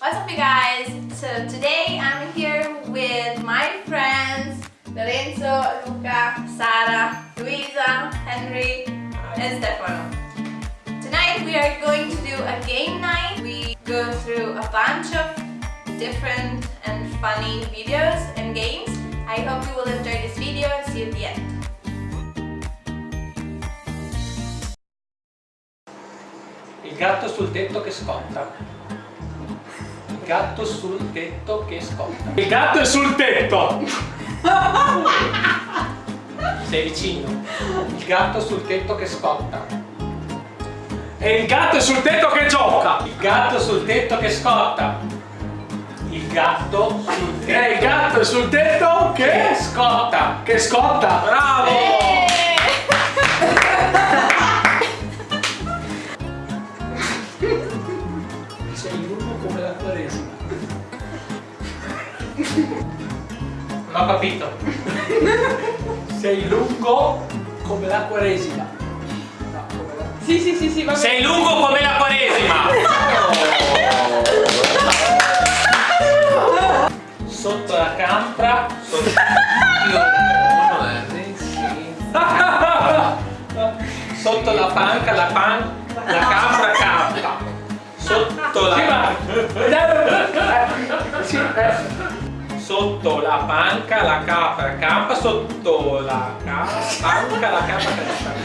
What's up you guys? So today I'm here with my friends Lorenzo, Luca, Sara, Luisa, Henry and Stefano. Tonight we are going to do a game night. We go through a bunch of different and funny videos and games. I hope you will enjoy this video and see you at the end. Il gatto sul tetto che scotta. Il gatto sul tetto che scotta. Il gatto è sul tetto! Sei vicino. Il gatto sul tetto che scotta. E il gatto è sul tetto che gioca! Il gatto sul tetto che scotta. Il gatto sul tetto. E il gatto è sul tetto che, che scotta. Che scotta! Bravo! Sei Sì, sì, sì, sì, va bene. Sei lungo come la quaresima. Sotto la campra. Sotto... Sotto la panca, la pan... La campra campa. Sotto la... Sotto la panca la capra campa, sotto la ca- panca la capra campa.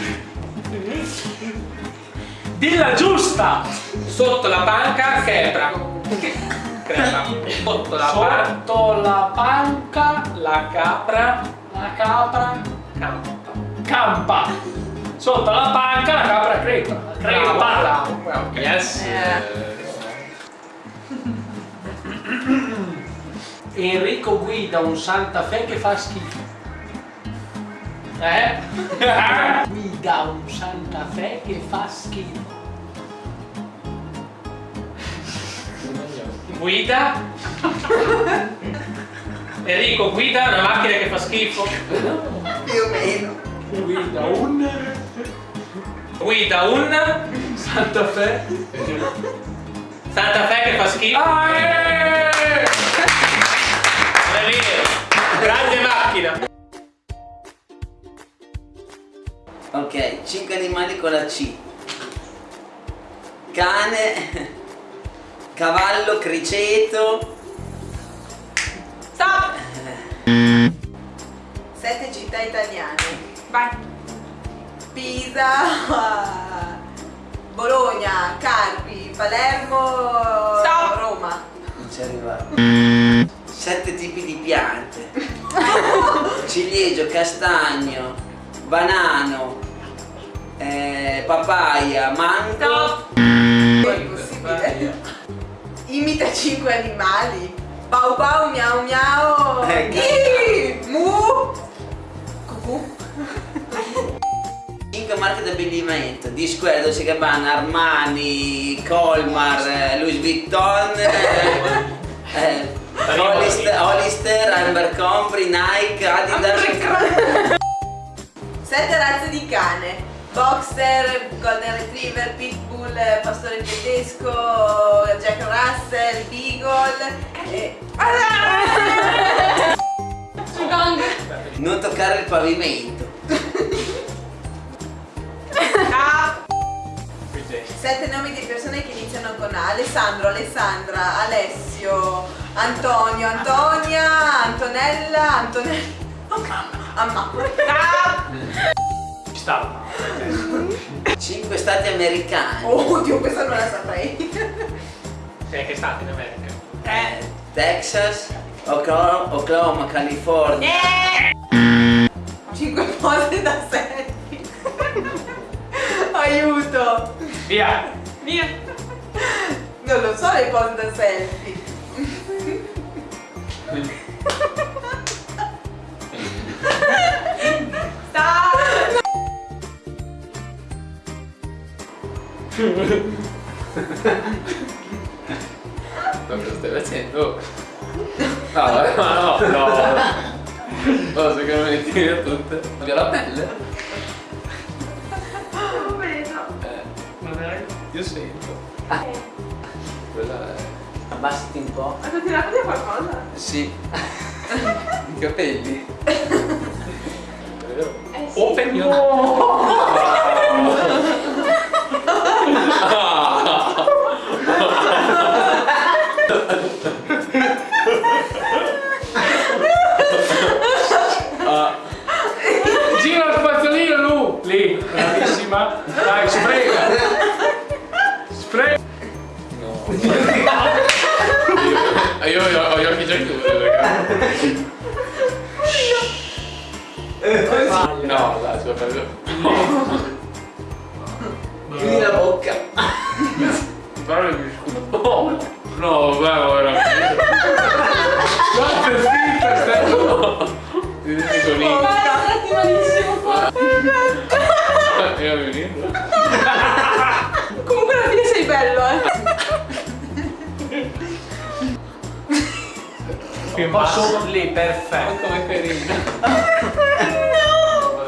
Dilla giusta! Sotto la panca crepra. Crepra. Sotto la, Sotto la panca la capra la capra campa. Campa. Sotto la panca la capra crepa. Crepa. Yes. Enrico guida un Santa Fe che fa schifo. Eh? guida un Santa Fe che fa schifo. Guida? Enrico guida una macchina che fa schifo. Più o meno. Guida un... Guida un... Santa Fe. Santa Fe che fa schifo. Ah, eh! Non è vero. Grande macchina. Ok, 5 animali con la C. Cane, cavallo, criceto. Stop! Sette città italiane. Vai! Pisa, Bologna, Carpi, Palermo, Stop. Roma. Non ci arrivavo. Sette tipi di piante. Ciliegio, castagno, banano, eh, papaya, mango. È impossibile. Imita cinque animali. Pau pau, miau miau. Eh, mu. Cucù. 5 marche d'abbigliamento. Di Square, Dolce Gabbana, Armani, Colmar, eh, Louis Vuitton, eh, eh, Hollister, Hollister, Abercrombie, Nike, Adidas. Sette razze di cane. Boxer, Golden Retriever, Pitbull, Pastore Tedesco, Jack Russell, Beagle e... Gong! Non toccare il pavimento. Sette nomi di persone che iniziano con A. Alessandro, Alessandra, Alessio, Antonio, Antonia, Antonella, Antonella. Amma. Ci stava. 5 stati americani. Oh, Dio, questa non la saprei. Sei che stati in America? Eh, Texas, Oklahoma, Oklahoma, California. Cinque pose da selfie. Aiuto. Via! Via! Non lo so le pose da selfie. Stop! Ma cosa stai facendo? No, ma no, no. No, secondo me ti via tutte. Via la pelle? Non vedo. Eh, non è? Io sento. Quella è. Abbassati un po'. Hai tirato via qualcosa? Sì. I capelli. Eh sì. Open your Gira il spazzolino Lu! Lì, bravissima! Dai, sprega! Sprega! Ah, Io ho, ho gli occhi già chiusi, ragazzi. No, dai, si va per Chiudi la bocca. Però mi scuso. No, vabbè, veramente. Quanto è finta sta Vedete conigli. Guardati malissimo qua. Io mi venendo. Comunque alla fine sei bello, eh. Basso lì, perfetto. Come carino. No!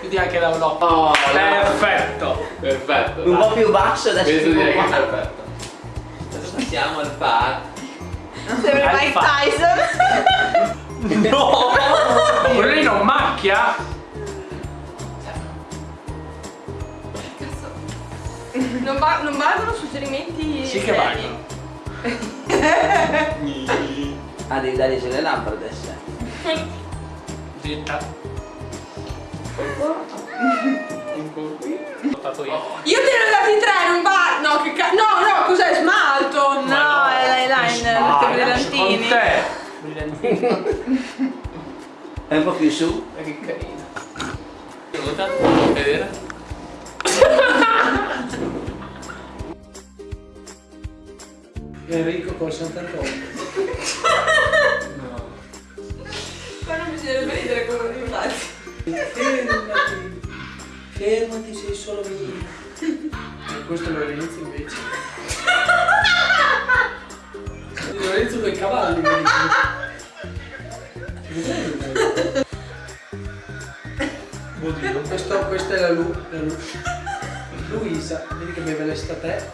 Chiudi anche da un occhio. Oh, Perfetto. Perfetto. Un po' più basso adesso. Penso direi che è perfetto. Adesso passiamo al pad. Sembra Mike. Tyson. No! Quello lì non macchia? Non, va- non valgono suggerimenti Sì che valgono. Ah, devi dare sulle lampade adesso. Zitta. Un po' qui. Ho portato io. Io te ne ho dati tre, non va. No, che cazzo. No, no, cos'è? Smalto. No, è l'eyeliner, tutti brillantini. Con te. Brillantini. È un po' più su. Ma che carino. Vedere? Enrico col Sant'Antonio. Ma non bisognerebbe ridere come dei pazzi. Fermati. Fermati, sei solo mio. E questo lo Lorenzo invece. Lorenzo con i cavalli. dice. Oddio, questo, questa è la, Lu, la Lu- Luisa, vedi che beve l'estate.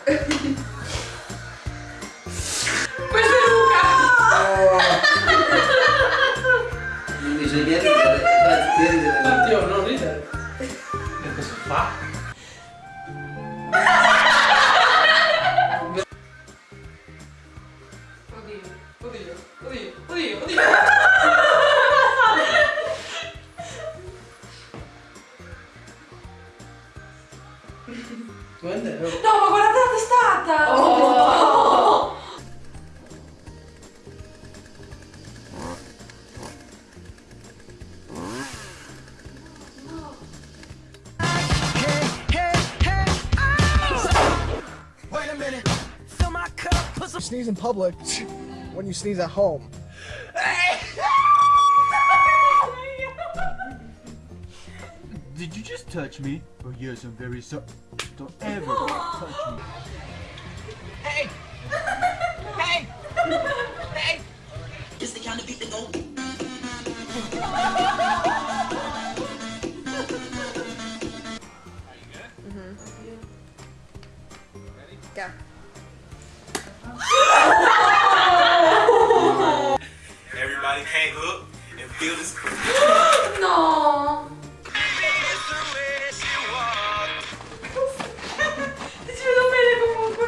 Bisogna ridere. Matteo, non ridere. E cosa fa? Oddio, oddio, oddio, oddio, oddio. No, ma guardate la testata. Oh. Fill my cup, put some sneeze in public when you sneeze at home. Did you just touch me? Oh yes, I'm very sorry. Don't ever touch me. Everybody up and feel this. No. Ti ci vedo bene comunque.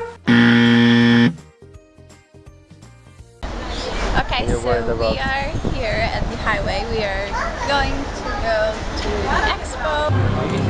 Okay, so we are here at the highway. We are going to go to the expo.